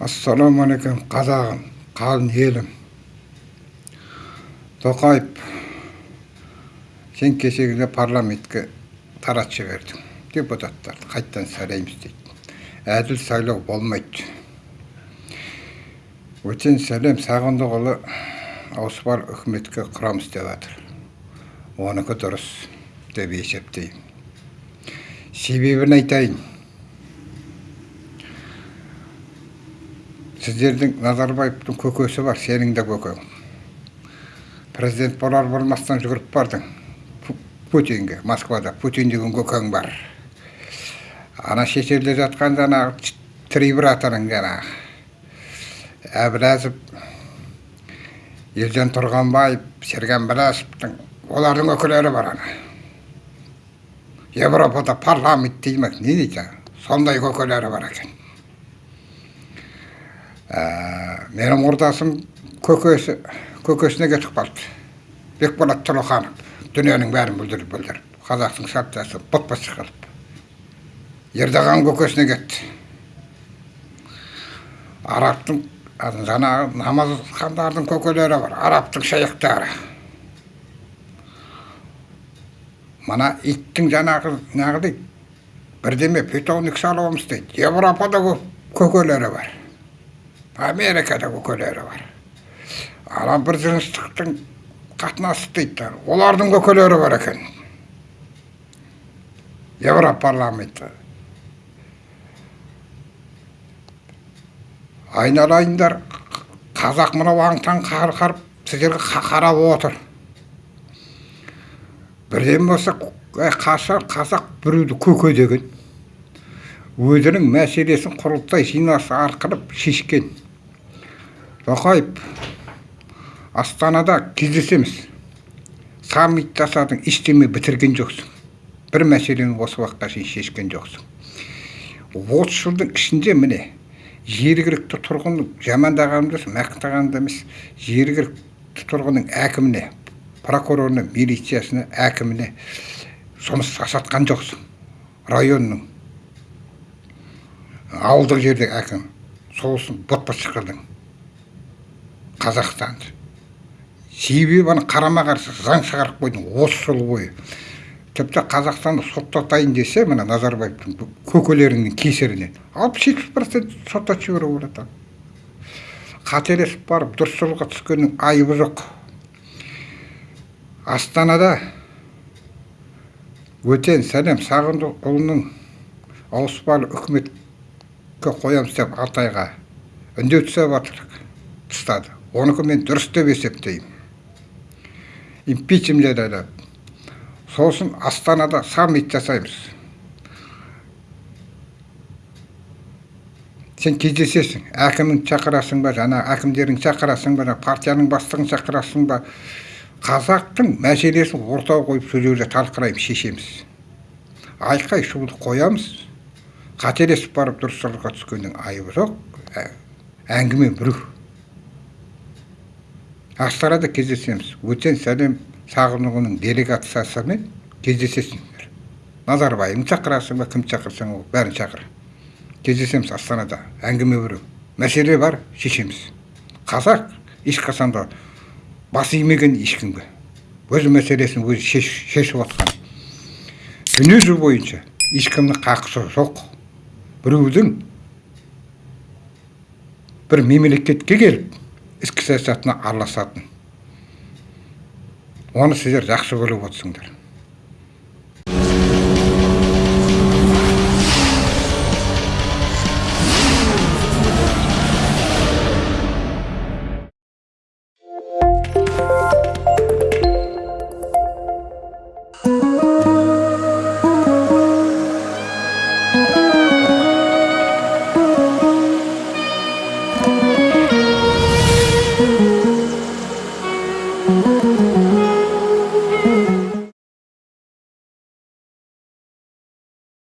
ассалаумағалейкум қазағым қалың елім. Тоқаев сен кешегіде парламентке таратып жібердің депутаттарды қайттан сайлаймыз дейді. Әділ сайлау болмайды. Өтен сәлем сағындықұлы ауыспар үкіметке құрамыз деп жатыр оныкі дұрыс деп есептеймін. Себебін айтайын. Сіздердің назарбаевтың көкесі бар сенің де көкең. Президент болар болмастан жүгіріп бардың. Путинге москвада путин деген көкең бар. Ана шетелде жатқан жаңағы трибратаның жаңағы әбіләзов елжан тұрғанбаев серген біләсовтың олардың өкілдері бар ана. Европада парламент дейді ма не дейді? Сондай көкелері бар екен. Менің құрдасым көкесі көкесіне кетіп қалды бекболат тұрлыханов дүниенің бәрін бүлдіріп бүлдіріп қазақтың партиясы бұт шығарып ердоған көкесіне кетті арабтың жаңағы намазхандардың көкелері бар арабтың шейхтары мына иттің жаңағы неғып дейді бірдеме питомник салуымыз дейді европада көкелері бар америкада көкелері бар. Ана бір жыныстықтың қатынасы дейді. Олардың көкелері бар екен. Европарламенті айналайындар қазақ мынау аң таң қарып сіздерге қарап отыр. Бірден болса қашан қазақ біреуді көке деген. Өзінің мәселесін құрылтай жинасы арқылы шешкен. Тоқаев астанада кездесеміз. Саммит жасадың ештеме бітірген жоқсың. Бір мәселені осы уақытқа шейін шешкен жоқсың отыз жылдың ішінде міне жергілікті тұрғынның жамандағанымды емес мақтағанымды емес жергілікті тұрғынның әкіміне прокурорына милициясына әкіміне жұмыс жасатқан жоқсың. Районның ауылдық жердегі әкім. Сосын бот шығардың қазақстанды себебі ана қарама қарсы заң шығарып қойдың. Отыз жыл бойы. Тіпті қазақстанды соттатайын десе мына назарбаевтың көкелерінің кесірінен алпыс жетпіс процент соттатып жіберуге болады қателесіп барып дұрыс жолға түскеннің айыбы жоқ. Астанада өтен сәлем сағындықұлының ауыспалы үкіметке қоямыз деп алтайға үндеу түсіп жатыр тастады оныкі мен дұрыс деп есептеймін. Импичмент сосын астанада саммит жасаймыз. Сен кездесесің. Әкімін шақырасың ба жаңа әкімдерін шақырасың ба партияның бастығын шақырасың ба? Қазақтың мәселесін ортаға қойып сол жерде талқылаймыз шешеміз. Айқай шуды қоямыз. Қателесіп барып дұрыс жолға түскеннің айыбы жоқ. Әңгіме біреу астанада кездесеміз. Өтен сәлем сағынұлының делегациясымен кездесесіңдер. Назарбаевты шақырасың ба кім шақырсаң ол? Бәрін шақыр. Кездесеміз астанада. Әңгіме біреу мәселе бар шешеміз. Қазақ ешқашан да бас имеген ешкімге. Өз мәселесін өзі шеш, шешіп отқан дүниежүзі бойынша ешкімнің қақысы жоқ. Біреудің бір мемлекетке келіп ішкі саясатына араласатын. Оны сіздер жақсы көріп отырсыңдар.